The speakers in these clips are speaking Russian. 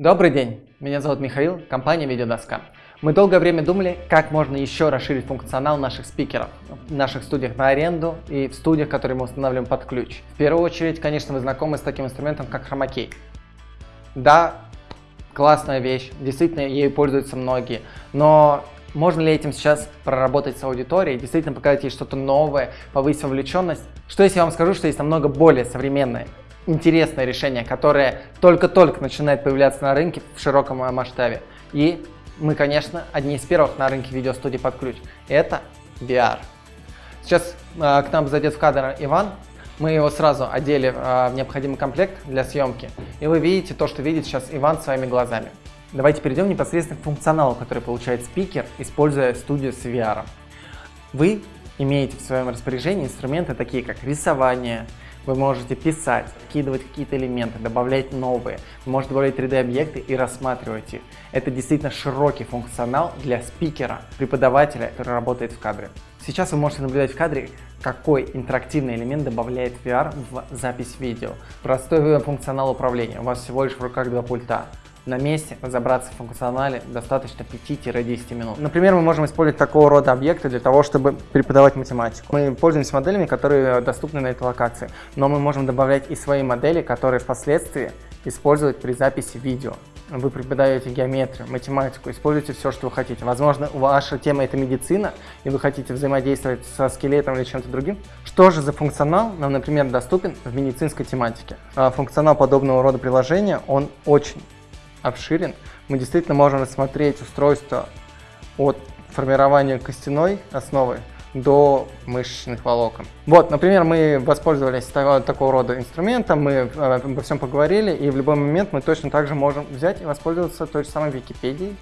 Добрый день, меня зовут Михаил, компания Видеодоска. Мы долгое время думали, как можно еще расширить функционал наших спикеров в наших студиях на аренду и в студиях, которые мы устанавливаем под ключ. В первую очередь, конечно, вы знакомы с таким инструментом, как хромакей. Да, классная вещь, действительно ею пользуются многие, но можно ли этим сейчас проработать с аудиторией, действительно показать ей что-то новое, повысить вовлеченность? Что если я вам скажу, что есть намного более современное интересное решение, которое только-только начинает появляться на рынке в широком масштабе. И мы, конечно, одни из первых на рынке видеостудии под ключ. Это VR. Сейчас э, к нам зайдет в кадр Иван. Мы его сразу одели э, в необходимый комплект для съемки. И вы видите то, что видит сейчас Иван своими глазами. Давайте перейдем непосредственно к функционалу, который получает спикер, используя студию с VR. Вы имеете в своем распоряжении инструменты такие, как рисование, вы можете писать, вкидывать какие-то элементы, добавлять новые. Вы можете добавлять 3D-объекты и рассматривать их. Это действительно широкий функционал для спикера, преподавателя, который работает в кадре. Сейчас вы можете наблюдать в кадре, какой интерактивный элемент добавляет VR в запись видео. Простой функционал управления. У вас всего лишь в руках два пульта на месте разобраться в функционале достаточно 5-10 минут. Например, мы можем использовать такого рода объекты для того, чтобы преподавать математику. Мы пользуемся моделями, которые доступны на этой локации, но мы можем добавлять и свои модели, которые впоследствии использовать при записи видео. Вы преподаете геометрию, математику, используйте все, что вы хотите. Возможно, ваша тема это медицина, и вы хотите взаимодействовать со скелетом или чем-то другим. Что же за функционал нам, например, доступен в медицинской тематике? А, функционал подобного рода приложения, он очень обширен, мы действительно можем рассмотреть устройство от формирования костяной основы до мышечных волокон. Вот, например, мы воспользовались такого рода инструментом, мы э, обо всем поговорили, и в любой момент мы точно так же можем взять и воспользоваться той же самой Википедией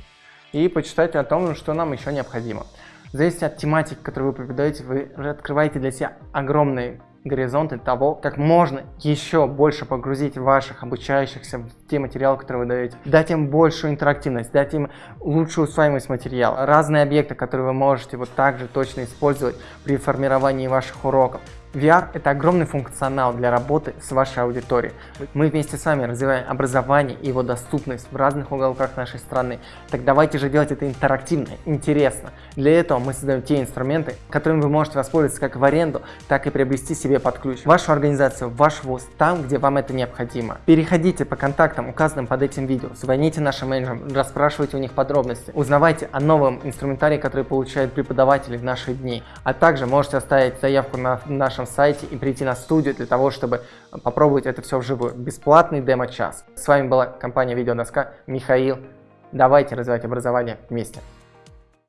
и почитать о том, что нам еще необходимо. В зависимости от тематики, которую вы преподаете, вы открываете для себя огромный горизонты того, как можно еще больше погрузить ваших обучающихся в те материалы, которые вы даете. Дать им большую интерактивность, дать им лучшую усваиваемость материала, разные объекты, которые вы можете вот так же точно использовать при формировании ваших уроков. VR – это огромный функционал для работы с вашей аудиторией. Мы вместе с вами развиваем образование и его доступность в разных уголках нашей страны. Так давайте же делать это интерактивно, интересно. Для этого мы создаем те инструменты, которыми вы можете воспользоваться как в аренду, так и приобрести себе под ключ. Вашу организацию, ваш вуз, там, где вам это необходимо. Переходите по контактам, указанным под этим видео, звоните нашим менеджерам, расспрашивайте у них подробности, узнавайте о новом инструментарии, который получают преподаватели в наши дни, а также можете оставить заявку на наш нашем сайте и прийти на студию для того, чтобы попробовать это все вживую. Бесплатный демо-час. С вами была компания Видеодоска. Михаил. Давайте развивать образование вместе.